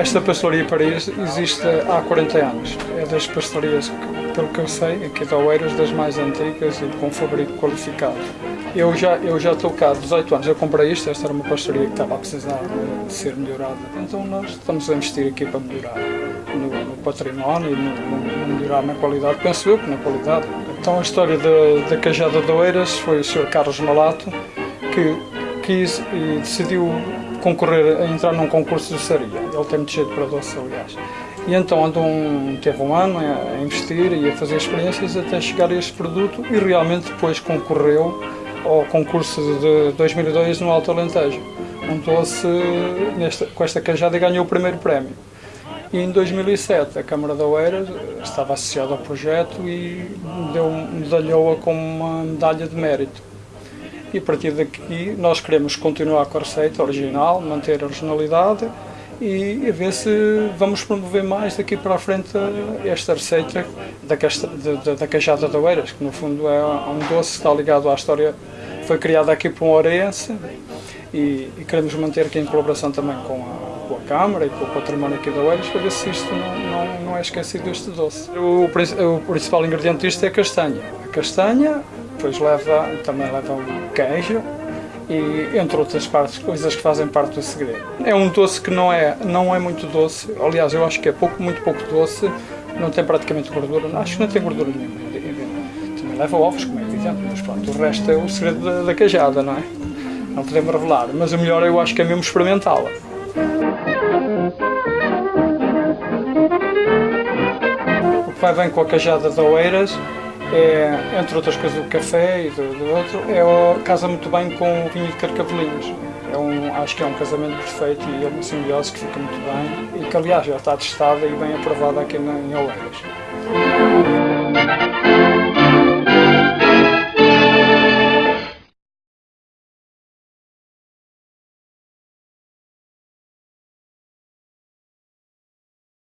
Esta pastelaria Paris existe há 40 anos. É das pastelarias, pelo que eu sei, aqui de Oeiras, das mais antigas e com fabrico qualificado. Eu já, eu já estou cá há 18 anos, eu comprei isto, esta era uma pastelaria que estava a precisar de ser melhorada. Então nós estamos a investir aqui para melhorar no, no património e no, no, melhorar na qualidade, penso eu que na qualidade. Então a história da, da Cajada de Oeiras foi o Sr. Carlos Malato que quis e decidiu concorrer a entrar num concurso de saria. Ele tem muito jeito para doce, aliás. E então andou um, teve um ano a investir e a fazer experiências até chegar a este produto e realmente depois concorreu ao concurso de 2002 no Alto Alentejo. Nesta, com esta cajada e ganhou o primeiro prémio. E em 2007 a Câmara da Oeiras estava associada ao projeto e deu, medalhou-a com uma medalha de mérito e a partir daqui nós queremos continuar com a receita original, manter a originalidade e, a ver se vamos promover mais daqui para a frente esta receita da, casta, da, da cajada de Oeiras, que no fundo é um doce que está ligado à história, foi criada aqui por um oreirense e, e, queremos manter aqui em colaboração também com a, com a Câmara e com o património aqui de Oeiras para ver se isto não, não, não é esquecido este doce. O, o principal ingrediente disto é a castanha. A castanha, depois leva, também leva um queijo e entre outras partes, coisas que fazem parte do segredo. É um doce que não é, não é muito doce, aliás eu acho que é pouco, muito pouco doce, não tem praticamente gordura, acho que não tem gordura nenhuma. Também leva ovos, como é evidente, mas pronto, o resto é o segredo da, da cajada, não é? Não podemos revelar, mas o melhor eu acho que é mesmo experimentá-la. O que vai bem com a cajada de Oeiras é, entre outras coisas, o café e do, do outro, é, casa muito bem com o vinho de carcavelinhos. É um, acho que é um casamento perfeito e é uma simbiose que fica muito bem e que, aliás, já está testada e bem aprovada aqui na, em Oeiras.